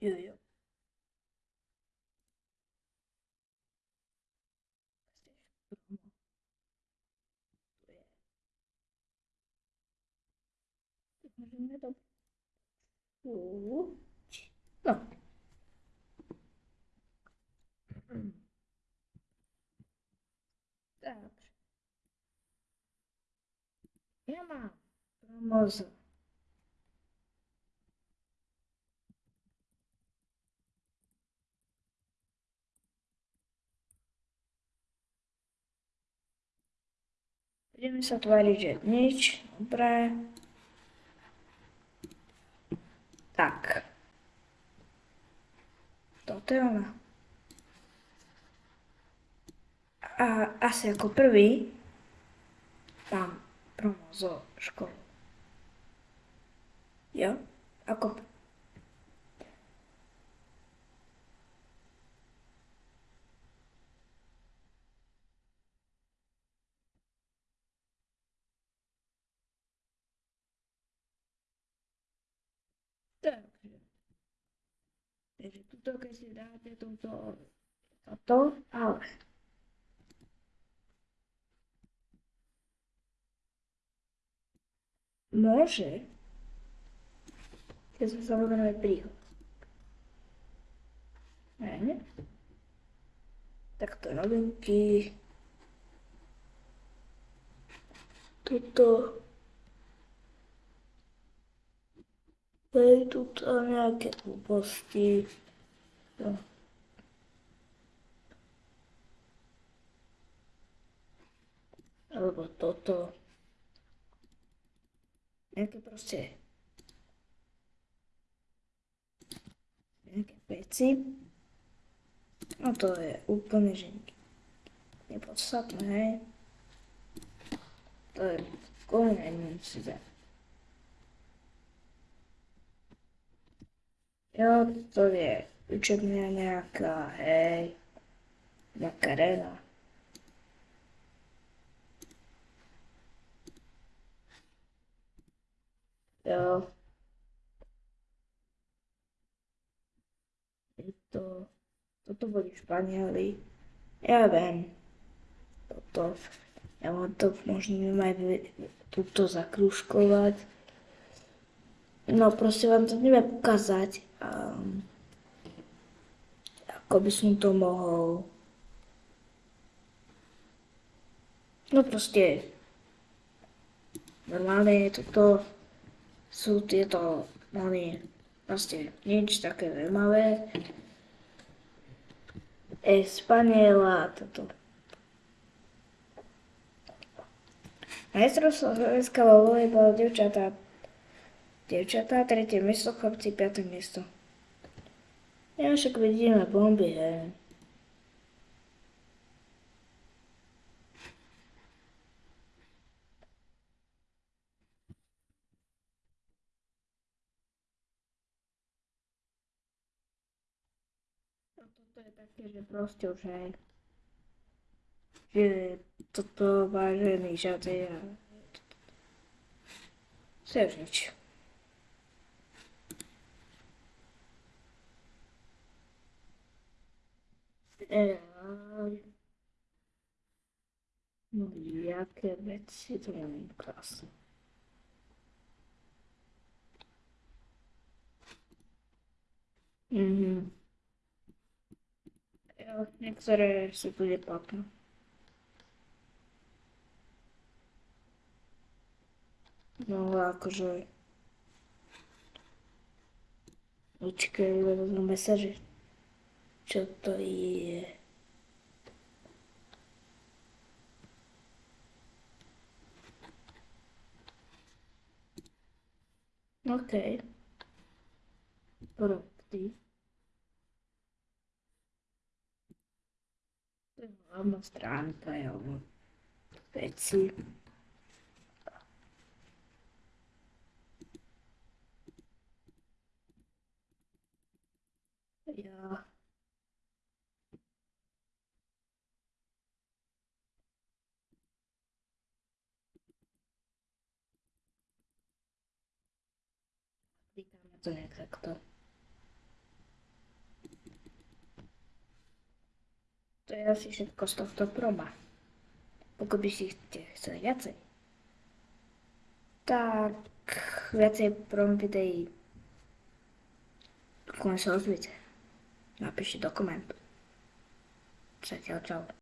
Jo, jo. Můžeme to... No. Tak. Ja mám Budeme sa tváriť, že nič. Dobre. Tak. Toto je ona. A asi ako prvý mám promo zo školy. Jo? Ako Takže. Takže tuto, keď si dáte toto, toto, ale môže, keď sa samozrejme príhod. Ne? Takto novinky. Tuto. Hej, tu nejaké hlúposti. No. Alebo toto. Nejaké proste nejaké veci. No to je úplne, že nepodstatné, hej. To je úplne nemusíte. Jo, to je učebňa nejaká, hej, nejaká rena. Jo. To, toto boli Španieli. Ja viem, toto, ja vám to možno aj túto zakruškovať. No proste vám to neviem ukázať, um, ako by som to mohol. No proste, normálne toto sú tieto mali proste nič také zaujímavé. Espaniela, toto. Majstrovstvo Slovenska vo volejbale devčatá Devčatá, tretie miesto, chlapci, piaté miesto. Ja však vidíme bomby, hej. No toto je také, že proste už hej. Že toto vážený žadej a... To už nič. No jaké veci, to neviem krásne. Mhm. Jo, niektoré sú tu neplatné. No akože... Počkaj, vezmu mesaže čo to je. OK. Produkty. To je hlavná stránka, jo. Veci. Tak to nie traktor. To ja się kosztów to proba. Pogubi się chce więcej. Tak, więcej prom widei. Kończę rozbicie. Napiszcie dokument. Trzeci oddział.